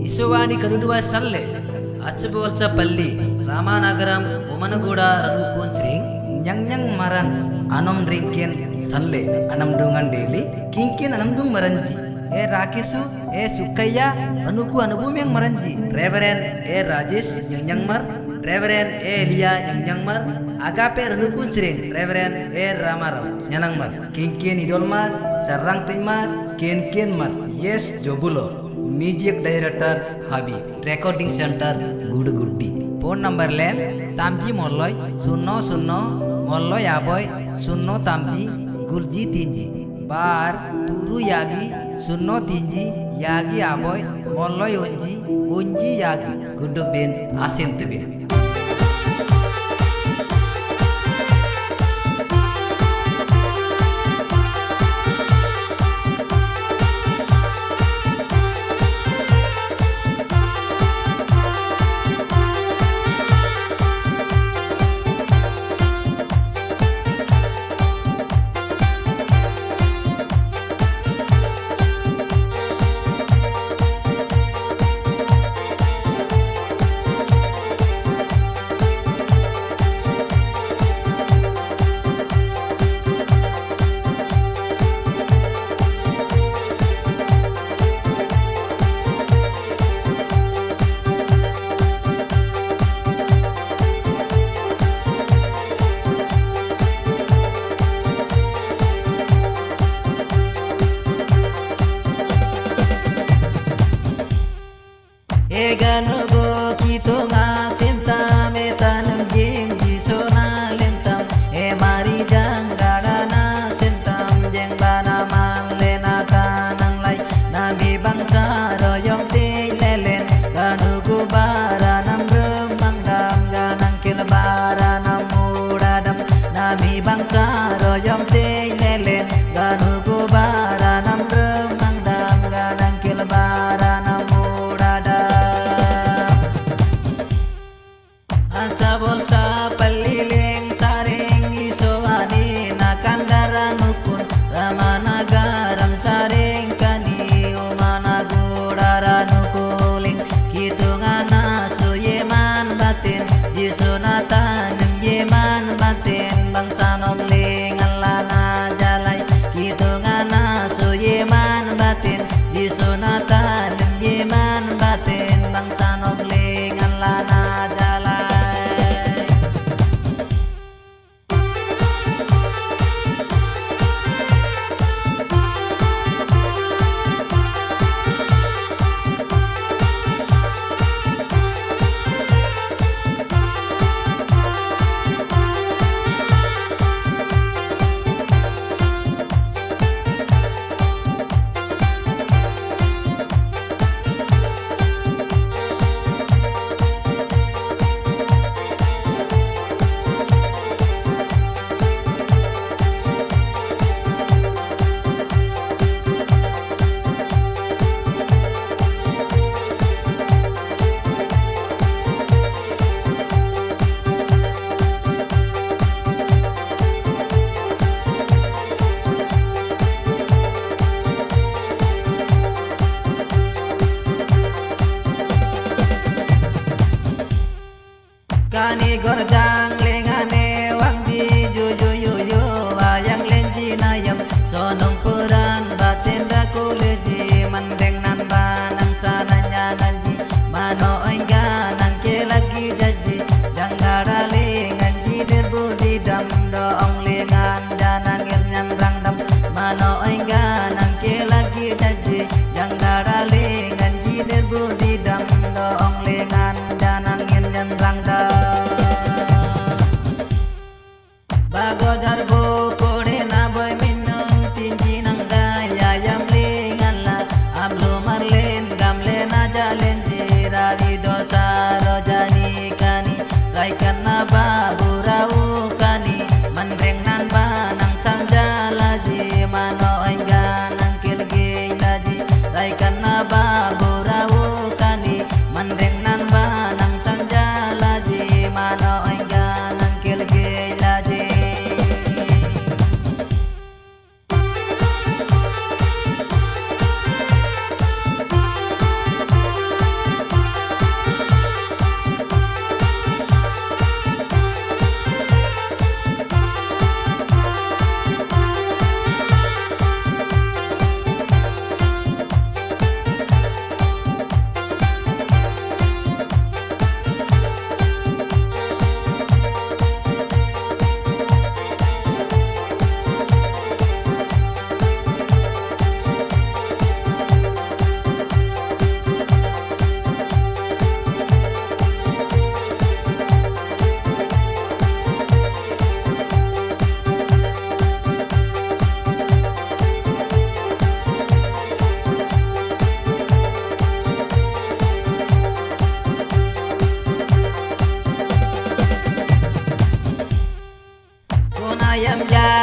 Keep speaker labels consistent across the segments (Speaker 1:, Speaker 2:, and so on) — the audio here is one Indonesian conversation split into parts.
Speaker 1: Isuani kedua sallle, acbolsa pally, Rama Nagaram, Oman Goda, Ranu Kunchring, Nyang Nyang Maran, Anom Drinkin sallle, Anam Dungan Daily, Kinki Anam Dung Maranji, Eh Rakisu, Eh Sukaya, Ranu Ku Anu Bumi Yang Maranji, Reverend Eh Rajesh Nyang Nyang Mar, Reverend Eh Lia Nyang Nyang Mar, Agape Ranu Kunchring, Reverend Eh Rama Rao Nyang Mar, Kinki Nidol Mar, Sarang Tin Mar, Mar, Yes Jobulo. Music director হাবি recording centre গুড়গুড়ি phone number লেন তামজি মল্লয় শূন্য শূন্য মল্লয় আবয় শূন্য তামজি গুরজি তিনজি বার তুরু ইয়াগি শূন্য তিনজি ইয়াগি আবয় মল্লয় অঞ্জি অঞ্জি ইয়াগি গুডবেন আসেন তবেন gonna die.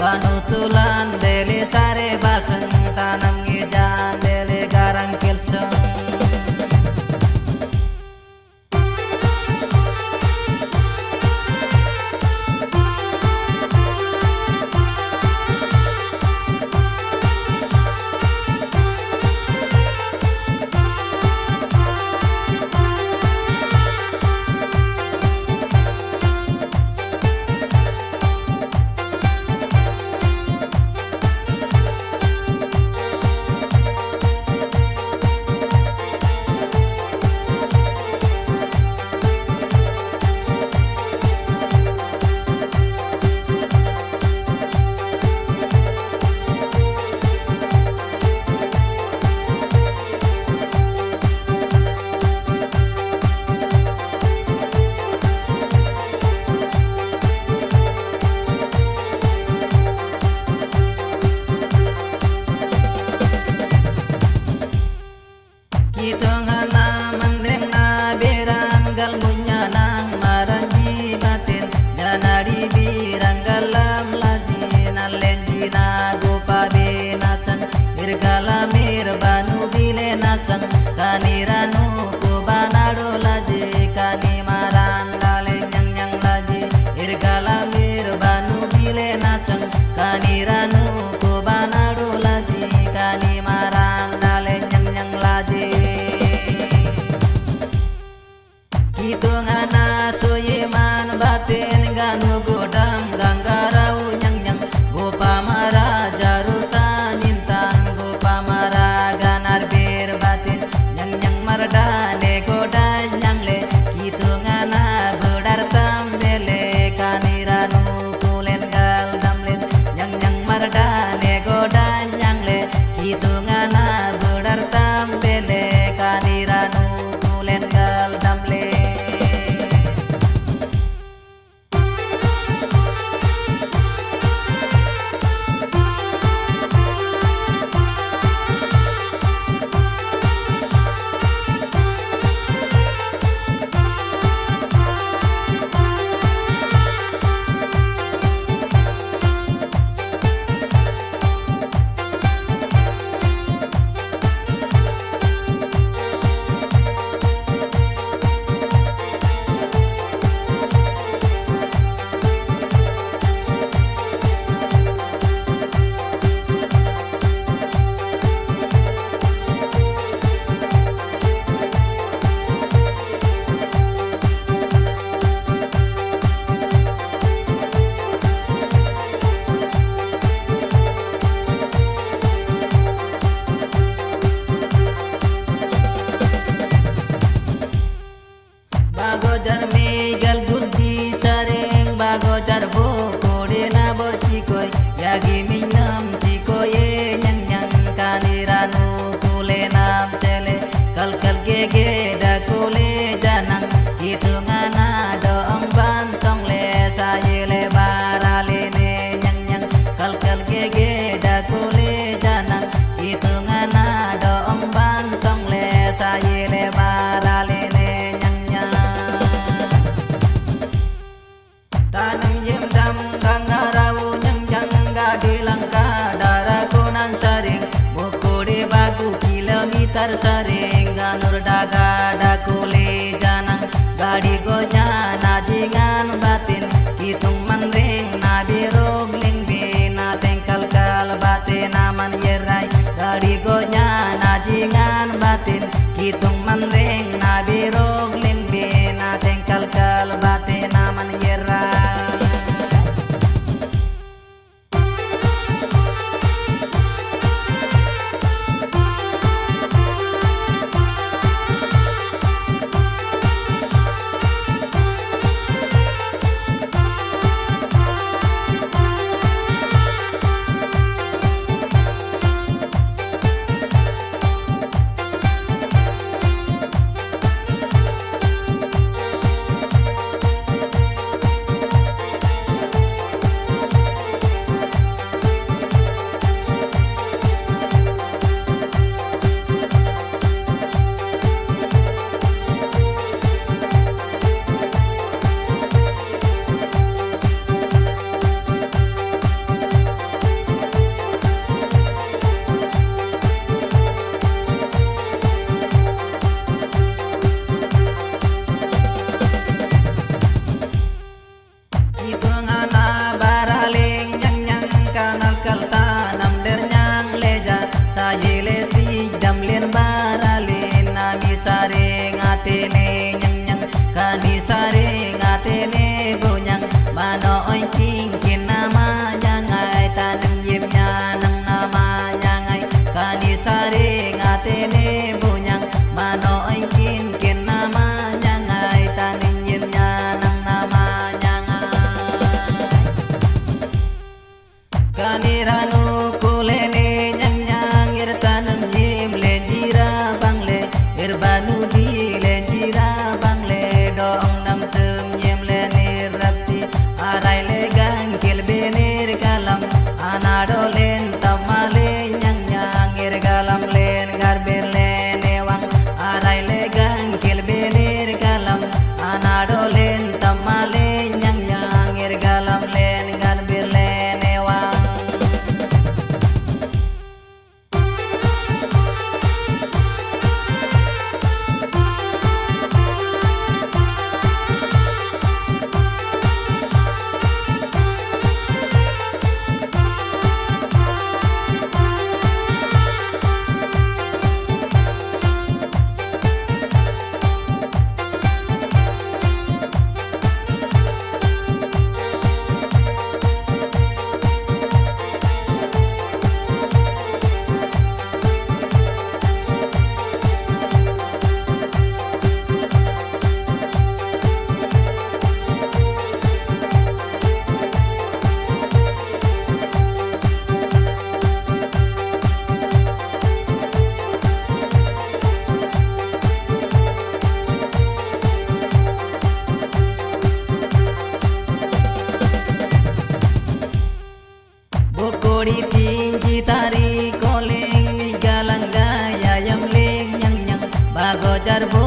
Speaker 1: বানু তুলান দেলে তারে que me tari koleng mi galang gaya yam leng nyang nyang bago jarbo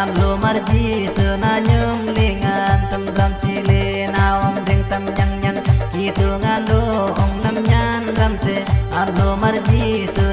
Speaker 1: am lu mar di tu na nyum lingan tam lam chi le na om ding tam nyang nyang ki tu ngan lu om nam nyan lam te am lu mar di tu